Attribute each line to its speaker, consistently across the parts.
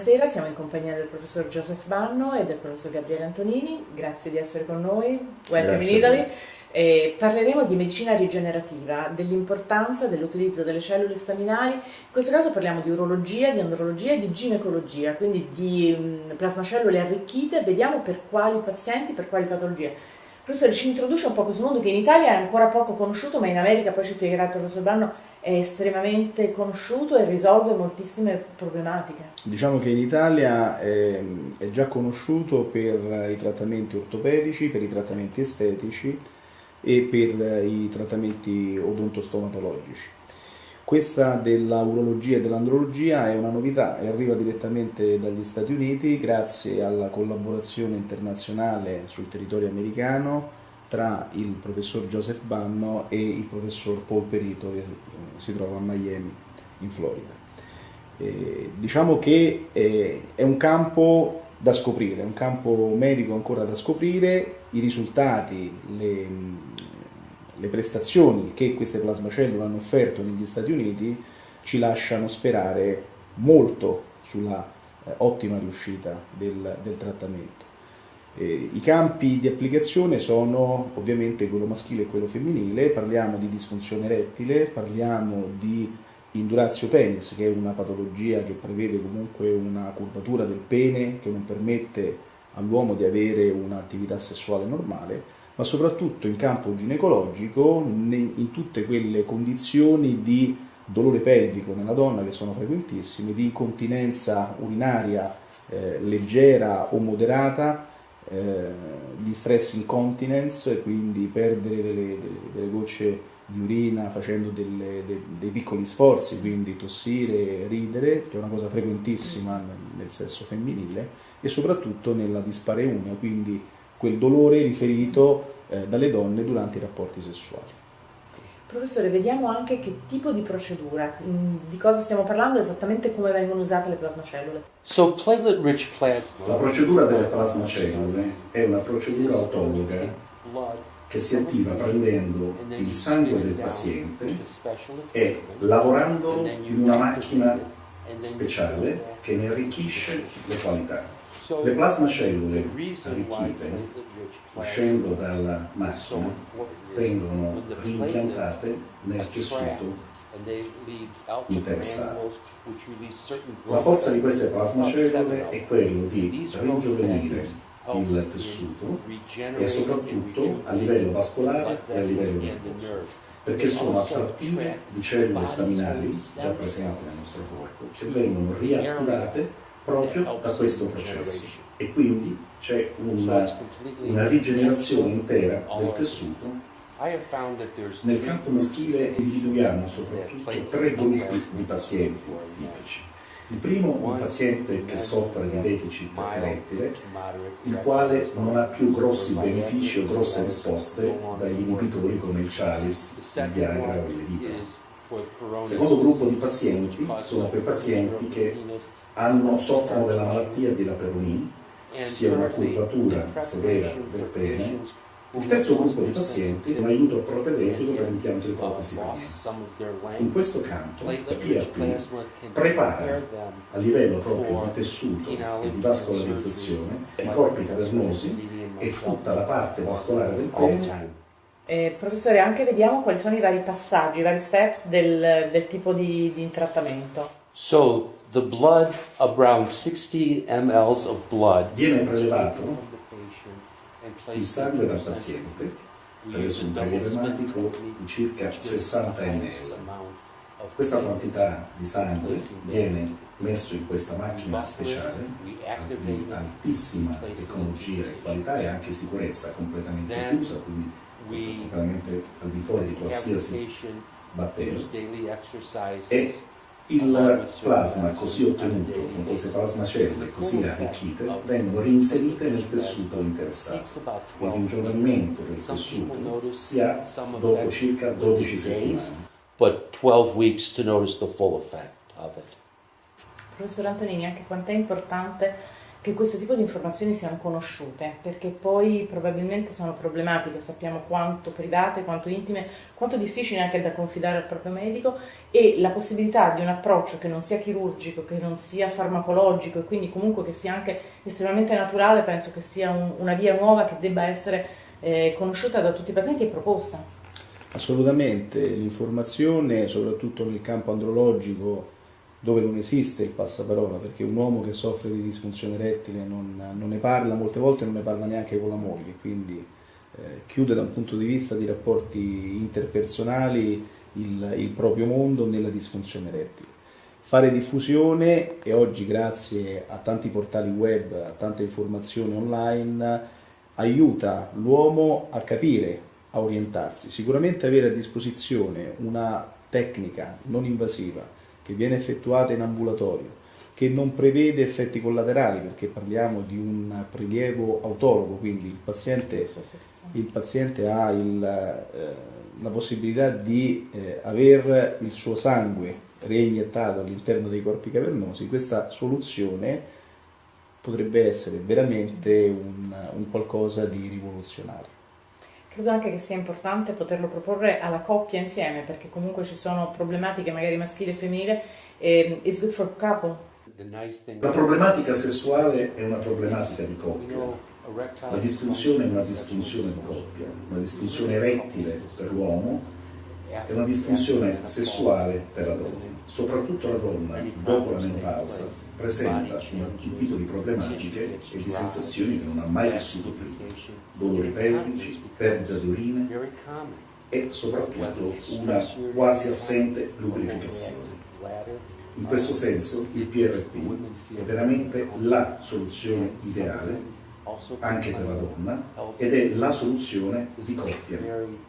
Speaker 1: Buonasera, siamo in compagnia del professor Joseph Banno e del professor Gabriele Antonini, grazie di essere con noi, welcome grazie in Italy. Eh, parleremo di medicina rigenerativa, dell'importanza dell'utilizzo delle cellule staminali, in questo caso parliamo di urologia, di andrologia e di ginecologia, quindi di mh, plasmacellule arricchite, vediamo per quali pazienti, per quali patologie. Professore, ci introduce un po' questo mondo che in Italia è ancora poco conosciuto, ma in America, poi ci spiegherà il professor Banno, è estremamente conosciuto e risolve moltissime problematiche.
Speaker 2: Diciamo che in Italia è, è già conosciuto per i trattamenti ortopedici, per i trattamenti estetici e per i trattamenti odontostomatologici. Questa della urologia e dell'andrologia è una novità e arriva direttamente dagli Stati Uniti grazie alla collaborazione internazionale sul territorio americano tra il professor Joseph Banno e il professor Paul Perito che si trova a Miami in Florida. Eh, diciamo che eh, è un campo da scoprire, è un campo medico ancora da scoprire, i risultati, le, le prestazioni che queste plasmacellule hanno offerto negli Stati Uniti ci lasciano sperare molto sulla eh, ottima riuscita del, del trattamento. Eh, I campi di applicazione sono ovviamente quello maschile e quello femminile, parliamo di disfunzione erettile, parliamo di indurazio penis, che è una patologia che prevede comunque una curvatura del pene che non permette all'uomo di avere un'attività sessuale normale, ma soprattutto in campo ginecologico, in tutte quelle condizioni di dolore pelvico nella donna che sono frequentissime, di incontinenza urinaria eh, leggera o moderata, eh, di stress incontinence, quindi perdere delle, delle, delle gocce di urina facendo delle, de, dei piccoli sforzi, quindi tossire, ridere, che è una cosa frequentissima nel, nel sesso femminile, e soprattutto nella dispareunia, quindi quel dolore riferito eh, dalle donne durante i rapporti sessuali.
Speaker 1: Professore, vediamo anche che tipo di procedura, mm, di cosa stiamo parlando, esattamente come vengono usate le plasmacellule.
Speaker 3: So plasma.
Speaker 4: La procedura delle plasmacellule è una procedura autologa che si attiva prendendo il sangue del paziente e lavorando in una macchina speciale che ne arricchisce le qualità. Le plasmacellule arricchite, uscendo dalla macchina, vengono reimpiantate nel tessuto interessato. La forza di queste plasmacellule è quello di ringiovanire il tessuto e soprattutto a livello vascolare e a livello nervoso perché sono attrattive di cellule staminali già presenti nel nostro corpo che vengono riattivate proprio da questo processo e quindi c'è una, una rigenerazione intera del tessuto. Nel campo maschile individuiamo soprattutto tre gruppi di pazienti tipici. Il primo è un paziente che soffre di deficit erettile, il quale non ha più grossi benefici o grosse risposte dagli inibitori come il Chalice, il Viagra o il Levitra. Il secondo gruppo di pazienti sono quei pazienti che hanno, soffrono della malattia di Laperoni, sia una curvatura severa del pene. Il terzo gruppo di pazienti un aiuto propedeutico per l'impianto ipotesi In questo campo la PRP prepara a livello proprio di tessuto e di vascolarizzazione i corpi cavernosi e tutta la parte vascolare del pene.
Speaker 1: eh, professore, anche vediamo quali sono i vari passaggi, i vari steps del, del tipo di, di trattamento.
Speaker 3: So, the blood, around 60 ml of blood.
Speaker 4: Viene prelevato il sangue dal paziente presso un taglio ematico di circa 60 ml. Questa quantità di sangue viene messo in questa macchina speciale di altissima tecnologia qualità e anche sicurezza completamente chiusa, quindi completamente al di fuori di qualsiasi batterio. E il plasma così ottenuto con queste plasmacelle così arricchite vengono reinserite nel tessuto interessato. Il ringiovanimento del tessuto si ha dopo circa 12 settimane.
Speaker 3: But 12 weeks to notice the full effect of it.
Speaker 1: Professor Antonini, anche quanto è importante che questo tipo di informazioni siano conosciute, perché poi probabilmente sono problematiche, sappiamo quanto private, quanto intime, quanto difficili anche da confidare al proprio medico e la possibilità di un approccio che non sia chirurgico, che non sia farmacologico e quindi comunque che sia anche estremamente naturale, penso che sia un, una via nuova che debba essere eh, conosciuta da tutti i pazienti e proposta.
Speaker 2: Assolutamente, l'informazione, soprattutto nel campo andrologico, dove non esiste il passaparola, perché un uomo che soffre di disfunzione erettile non, non, ne parla, molte volte non ne parla neanche con la moglie, quindi eh, chiude da un punto di vista di rapporti interpersonali il, il proprio mondo nella disfunzione erettile. Fare diffusione e oggi grazie a tanti portali web, a tante informazioni online, aiuta l'uomo a capire, a orientarsi. Sicuramente avere a disposizione una tecnica non invasiva, che viene effettuata in ambulatorio, che non prevede effetti collaterali perché parliamo di un prelievo autologo, quindi il paziente, il paziente ha il, eh, la possibilità di eh, avere il suo sangue reiniettato all'interno dei corpi cavernosi, questa soluzione potrebbe essere veramente un, un qualcosa di rivoluzionario.
Speaker 1: Credo anche che sia importante poterlo proporre alla coppia insieme, perché comunque ci sono problematiche magari maschile e femminile. E, is good for couple.
Speaker 4: La problematica sessuale è una problematica di coppia. La disfunzione è una disfunzione di coppia, una disfunzione erettile per l'uomo e una disfunzione sessuale per la donna soprattutto la donna, dopo la menopausa, presenta un tipo di problematiche e di sensazioni che non ha mai vissuto prima, dolori pelvici, perdita di urine e soprattutto una quasi assente lubrificazione. In questo senso il PRP è veramente la soluzione ideale anche per la donna ed è la soluzione di coppia,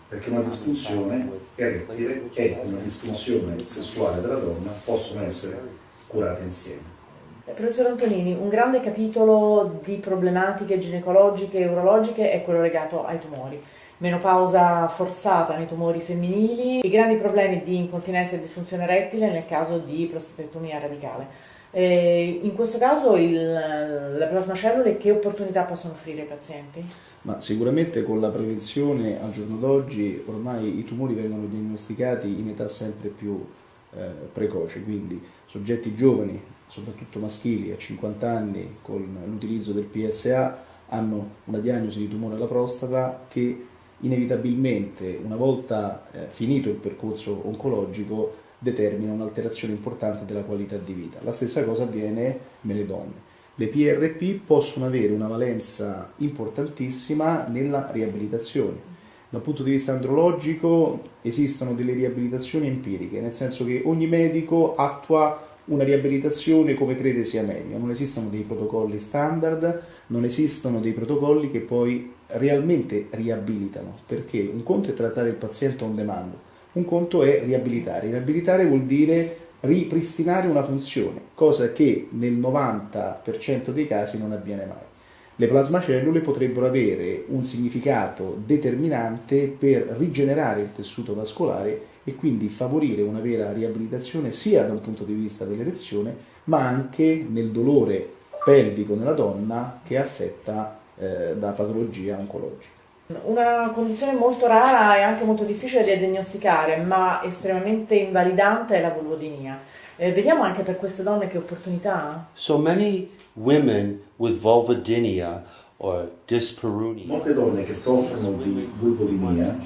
Speaker 4: perché una disfunzione erettile e una disfunzione sessuale della donna possono essere curate insieme.
Speaker 1: Eh, professor Antonini, un grande capitolo di problematiche ginecologiche e urologiche è quello legato ai tumori. Menopausa forzata nei tumori femminili, i grandi problemi di incontinenza e disfunzione erettile nel caso di prostatectomia radicale. Eh, in questo caso il, le plasmacellule che opportunità possono offrire ai pazienti?
Speaker 2: Ma sicuramente con la prevenzione al giorno d'oggi ormai i tumori vengono diagnosticati in età sempre più eh, precoce, quindi soggetti giovani, soprattutto maschili a 50 anni con l'utilizzo del PSA hanno una diagnosi di tumore alla prostata che inevitabilmente una volta eh, finito il percorso oncologico determina un'alterazione importante della qualità di vita. La stessa cosa avviene nelle donne. Le PRP possono avere una valenza importantissima nella riabilitazione. Dal punto di vista andrologico esistono delle riabilitazioni empiriche, nel senso che ogni medico attua una riabilitazione come crede sia meglio, non esistono dei protocolli standard, non esistono dei protocolli che poi realmente riabilitano, perché un conto è trattare il paziente on demand, un conto è riabilitare. Riabilitare vuol dire ripristinare una funzione, cosa che nel 90% dei casi non avviene mai. Le plasmacellule potrebbero avere un significato determinante per rigenerare il tessuto vascolare e quindi favorire una vera riabilitazione sia da un punto di vista dell'erezione ma anche nel dolore pelvico nella donna che è affetta eh, da patologia oncologica.
Speaker 1: Una condizione molto rara e anche molto difficile da diagnosticare, ma estremamente invalidante è la vulvodinia. Eh, vediamo anche per queste donne che opportunità ha.
Speaker 3: So many women with vulvodynia or dyspareunia.
Speaker 4: Molte donne che soffrono di vulvodinia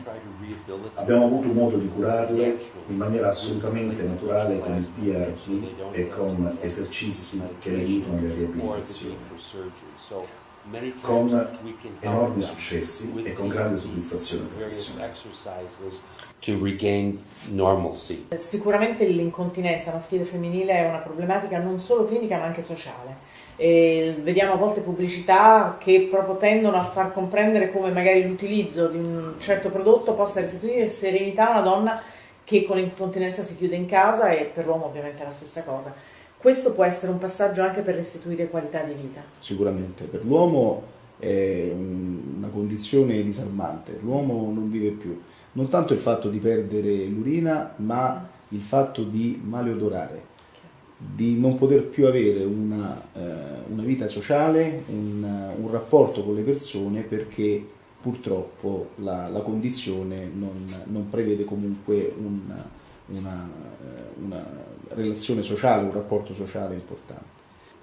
Speaker 4: abbiamo avuto modo di curarle in maniera assolutamente naturale con il PRP e con esercizi che le aiutano alla riabilitazione con enormi successi e con grande soddisfazione professionale.
Speaker 1: Sicuramente l'incontinenza maschile e femminile è una problematica non solo clinica ma anche sociale. E vediamo a volte pubblicità che proprio tendono a far comprendere come magari l'utilizzo di un certo prodotto possa restituire serenità a una donna che con l'incontinenza si chiude in casa e per l'uomo ovviamente è la stessa cosa questo può essere un passaggio anche per restituire qualità di vita.
Speaker 2: Sicuramente, per l'uomo è una condizione disarmante, l'uomo non vive più. Non tanto il fatto di perdere l'urina, ma il fatto di maleodorare, di non poter più avere una, eh, una vita sociale, un, un, rapporto con le persone perché purtroppo la, la condizione non, non, prevede comunque un, una, eh, una relazione sociale, un rapporto sociale importante.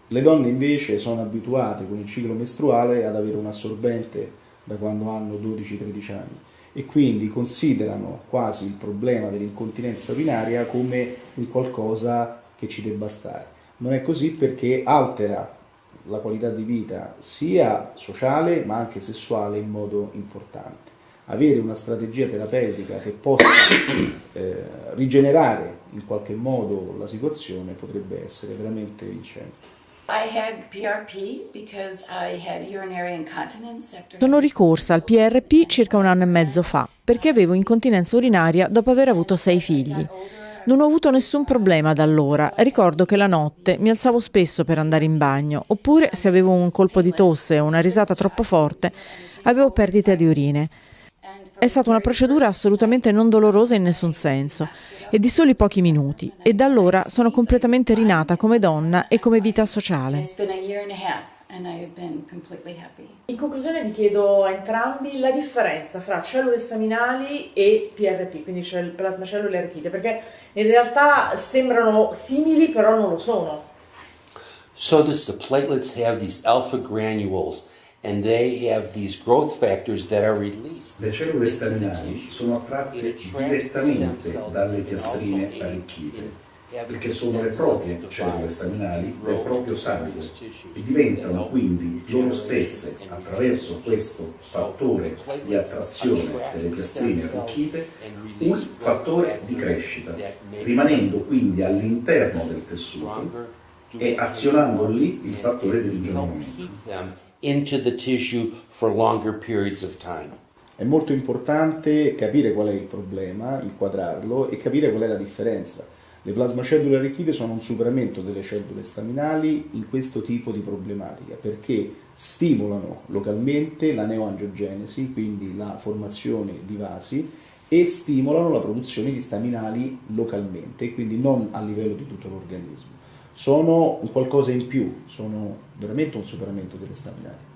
Speaker 2: Le donne invece sono abituate con il ciclo mestruale ad avere un assorbente da quando hanno 12-13 anni e quindi considerano quasi il problema dell'incontinenza urinaria come un qualcosa che ci debba stare. Non è così perché altera la qualità di vita sia sociale ma anche sessuale in modo importante. Avere una strategia terapeutica che possa eh, rigenerare in qualche modo la situazione potrebbe essere veramente vincente.
Speaker 1: Sono ricorsa al PRP circa un anno e mezzo fa perché avevo incontinenza urinaria dopo aver avuto sei figli. Non ho avuto nessun problema da allora. Ricordo che la notte mi alzavo spesso per andare in bagno, oppure se avevo un colpo di tosse o una risata troppo forte, avevo perdite di urine. È stata una procedura assolutamente non dolorosa in nessun senso e di soli pochi minuti e da allora sono completamente rinata come donna e come vita sociale. In conclusione vi chiedo a entrambi la differenza fra cellule staminali e PRP, quindi plasmacellule arricchite, perché in realtà sembrano simili però non lo sono.
Speaker 3: So this, the platelets have these alpha granules and they have these growth factors that are released.
Speaker 4: Le cellule staminali sono attratte direttamente dalle piastrine arricchite perché sono le proprie cellule staminali del proprio sangue e diventano quindi loro stesse, attraverso questo fattore di attrazione delle piastrine arricchite, un fattore di crescita, rimanendo quindi all'interno del tessuto e azionando lì il fattore di ringiovanimento
Speaker 3: into the tissue for longer periods of time.
Speaker 2: È molto importante capire qual è il problema, inquadrarlo e capire qual è la differenza. Le plasmacellule arricchite sono un superamento delle cellule staminali in questo tipo di problematica perché stimolano localmente la neoangiogenesi, quindi la formazione di vasi, e stimolano la produzione di staminali localmente, quindi non a livello di tutto l'organismo sono un qualcosa in più, sono veramente un superamento delle staminali.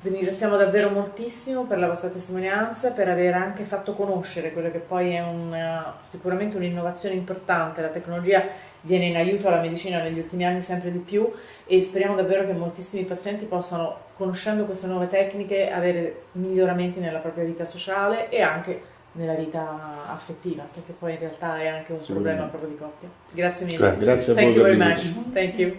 Speaker 1: Vi ringraziamo davvero moltissimo per la vostra testimonianza, per aver anche fatto conoscere quello che poi è un, sicuramente un'innovazione importante. La tecnologia viene in aiuto alla medicina negli ultimi anni sempre di più e speriamo davvero che moltissimi pazienti possano, conoscendo queste nuove tecniche, avere miglioramenti nella propria vita sociale e anche nella vita affettiva, perché poi in realtà è anche un problema proprio di coppia. Grazie mille.
Speaker 2: Grazie, Grazie a voi.
Speaker 1: Thank you very much. Thank you.